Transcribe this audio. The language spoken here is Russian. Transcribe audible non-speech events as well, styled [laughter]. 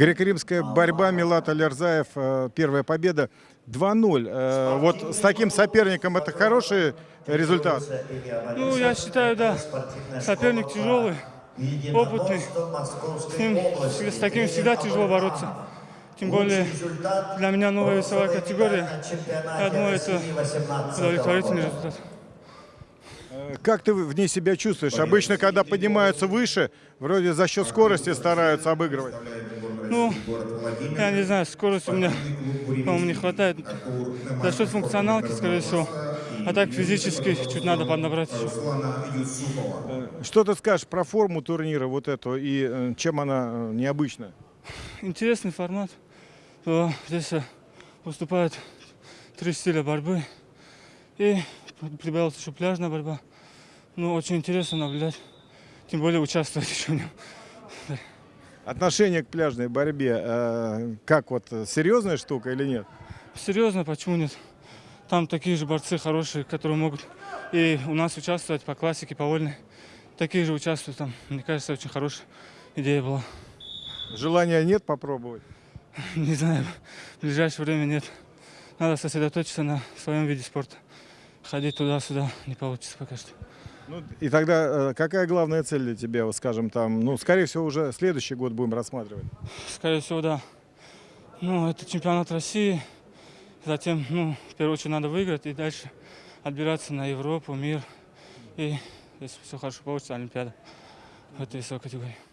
Греко-римская борьба, Милат Алярзаев, э, первая победа 2-0. Э, Вот с таким соперником это хороший результат. Ну, я считаю, да, соперник тяжелый, опытный. С ним, с таким всегда тяжело бороться. Тем более для меня новая весовая категория. Я думаю, это удовлетворительный результат. Э, Как ты в ней себя чувствуешь? Обычно, когда поднимаются выше, вроде за счет скорости стараются обыгрывать. Ну, я не знаю, скорости у меня, по-моему, не хватает. За счет функционалки, скорее всего. А так физически чуть надо поднабрать еще. Что ты скажешь про форму турнира вот эту и э, чем она э, необычна? Интересный формат. Здесь э, выступают три стиля борьбы. И прибавилась еще пляжная борьба. Ну, очень интересно наблюдать. Тем более участвовать [laughs] еще в нем. Отношение к пляжной борьбе, э, как вот серьезная штука или нет? Серьезно, почему нет? Там такие же борцы хорошие, которые могут и у нас участвовать по классике, по вольной. Такие же участвуют там. Мне кажется, очень хорошая идея была. Желания нет попробовать? [laughs] Не знаю, в ближайшее время нет. Надо сосредоточиться на своем виде спорта. Ходить туда-сюда не получится пока что. Ну, и тогда э, какая главная цель для тебя, вот скажем, там, ну, скорее всего, уже следующий год будем рассматривать? Скорее всего, да. Ну, это чемпионат России. Затем, ну, в первую очередь надо выиграть и дальше отбираться на Европу, мир. И если все хорошо получится, Олимпиада в этой весовой категории.